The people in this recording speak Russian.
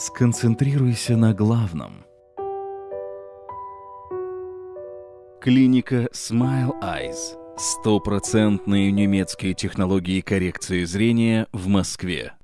Сконцентрируйся на главном. Клиника Smile Eyes. Стопроцентные немецкие технологии коррекции зрения в Москве.